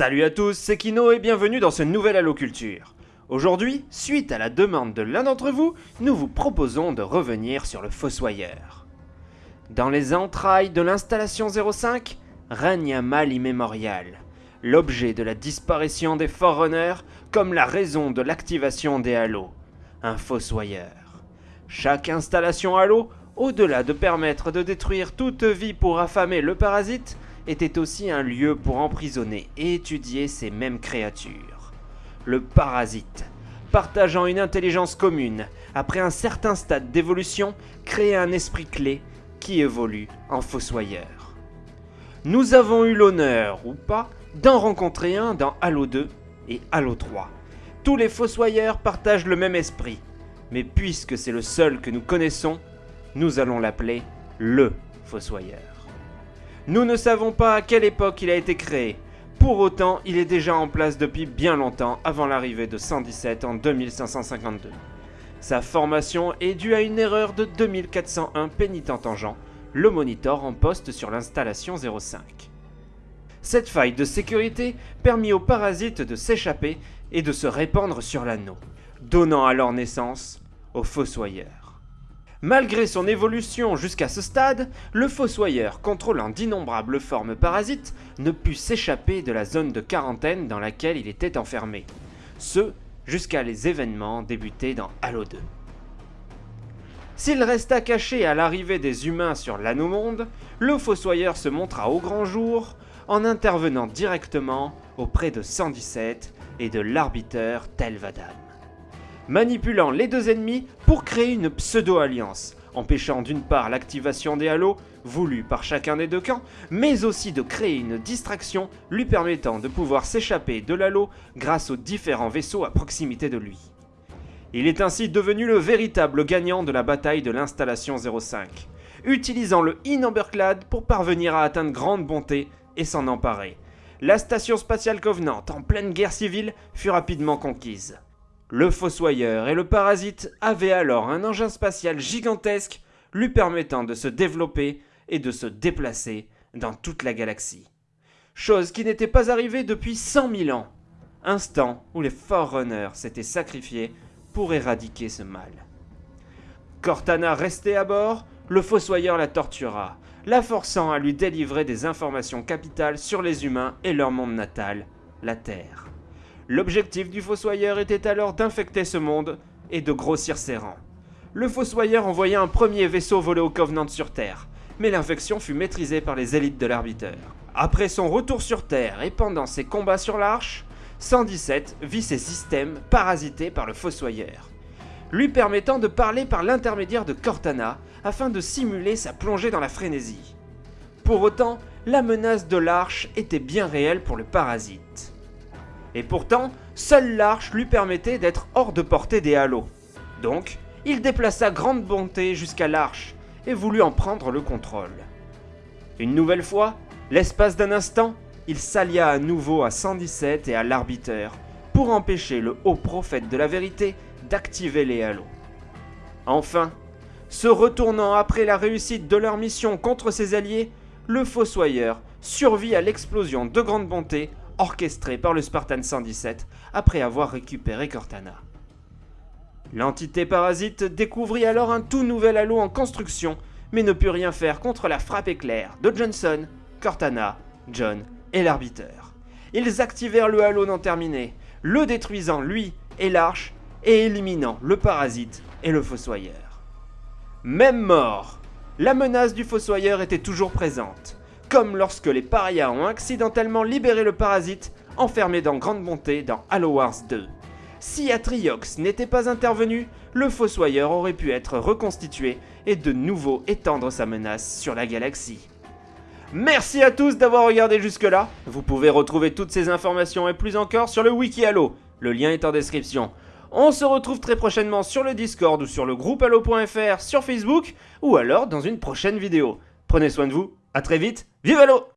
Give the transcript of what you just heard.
Salut à tous, c'est Kino et bienvenue dans ce nouvel Halo Culture. Aujourd'hui, suite à la demande de l'un d'entre vous, nous vous proposons de revenir sur le Fossoyeur. Dans les entrailles de l'installation 05, règne un mal immémorial, l'objet de la disparition des Forerunners comme la raison de l'activation des Halos, un Fossoyeur. Chaque installation Halo, au-delà de permettre de détruire toute vie pour affamer le parasite, était aussi un lieu pour emprisonner et étudier ces mêmes créatures. Le parasite, partageant une intelligence commune, après un certain stade d'évolution, crée un esprit clé qui évolue en fossoyeur. Nous avons eu l'honneur, ou pas, d'en rencontrer un dans Halo 2 et Halo 3. Tous les fossoyeurs partagent le même esprit, mais puisque c'est le seul que nous connaissons, nous allons l'appeler le fossoyeur. Nous ne savons pas à quelle époque il a été créé. Pour autant, il est déjà en place depuis bien longtemps avant l'arrivée de 117 en 2552. Sa formation est due à une erreur de 2401 pénitent tangent, le monitor en poste sur l'installation 05. Cette faille de sécurité permit aux parasites de s'échapper et de se répandre sur l'anneau, donnant alors naissance aux fossoyeurs. Malgré son évolution jusqu'à ce stade, le Fossoyeur, contrôlant d'innombrables formes parasites, ne put s'échapper de la zone de quarantaine dans laquelle il était enfermé. Ce, jusqu'à les événements débutés dans Halo 2. S'il resta caché à l'arrivée des humains sur l'Anomonde, le Fossoyeur se montra au grand jour en intervenant directement auprès de 117 et de l'arbiteur Telvadam manipulant les deux ennemis pour créer une pseudo-alliance, empêchant d'une part l'activation des halos voulus par chacun des deux camps, mais aussi de créer une distraction lui permettant de pouvoir s'échapper de l'halo grâce aux différents vaisseaux à proximité de lui. Il est ainsi devenu le véritable gagnant de la bataille de l'installation 05, utilisant le Inomberclad pour parvenir à atteindre grande bonté et s'en emparer. La station spatiale Covenant, en pleine guerre civile, fut rapidement conquise. Le Fossoyeur et le Parasite avaient alors un engin spatial gigantesque lui permettant de se développer et de se déplacer dans toute la galaxie. Chose qui n'était pas arrivée depuis 100 000 ans, instant où les Forerunners s'étaient sacrifiés pour éradiquer ce mal. Cortana restait à bord, le Fossoyeur la tortura, la forçant à lui délivrer des informations capitales sur les humains et leur monde natal, la Terre. L'objectif du Fossoyeur était alors d'infecter ce monde et de grossir ses rangs. Le Fossoyeur envoya un premier vaisseau volé au Covenant sur Terre, mais l'infection fut maîtrisée par les élites de l'arbiteur. Après son retour sur Terre et pendant ses combats sur l'Arche, 117 vit ses systèmes parasités par le Fossoyeur, lui permettant de parler par l'intermédiaire de Cortana afin de simuler sa plongée dans la frénésie. Pour autant, la menace de l'Arche était bien réelle pour le parasite. Et pourtant, seule l'arche lui permettait d'être hors de portée des halos. Donc, il déplaça grande bonté jusqu'à l'arche et voulut en prendre le contrôle. Une nouvelle fois, l'espace d'un instant, il s'allia à nouveau à 117 et à l'arbiteur pour empêcher le haut prophète de la vérité d'activer les halos. Enfin, se retournant après la réussite de leur mission contre ses alliés, le Fossoyeur survit à l'explosion de grande bonté orchestré par le Spartan 117 après avoir récupéré Cortana. L'entité parasite découvrit alors un tout nouvel halo en construction, mais ne put rien faire contre la frappe éclair de Johnson, Cortana, John et l'arbiteur. Ils activèrent le halo non terminé, le détruisant lui et l'arche, et éliminant le parasite et le fossoyeur. Même mort, la menace du fossoyeur était toujours présente comme lorsque les parias ont accidentellement libéré le parasite enfermé dans Grande Bonté dans Halo Wars 2. Si Atriox n'était pas intervenu, le Fossoyeur aurait pu être reconstitué et de nouveau étendre sa menace sur la galaxie. Merci à tous d'avoir regardé jusque-là. Vous pouvez retrouver toutes ces informations et plus encore sur le wiki Halo. Le lien est en description. On se retrouve très prochainement sur le Discord ou sur le groupe Halo.fr sur Facebook ou alors dans une prochaine vidéo. Prenez soin de vous, à très vite, vive Halo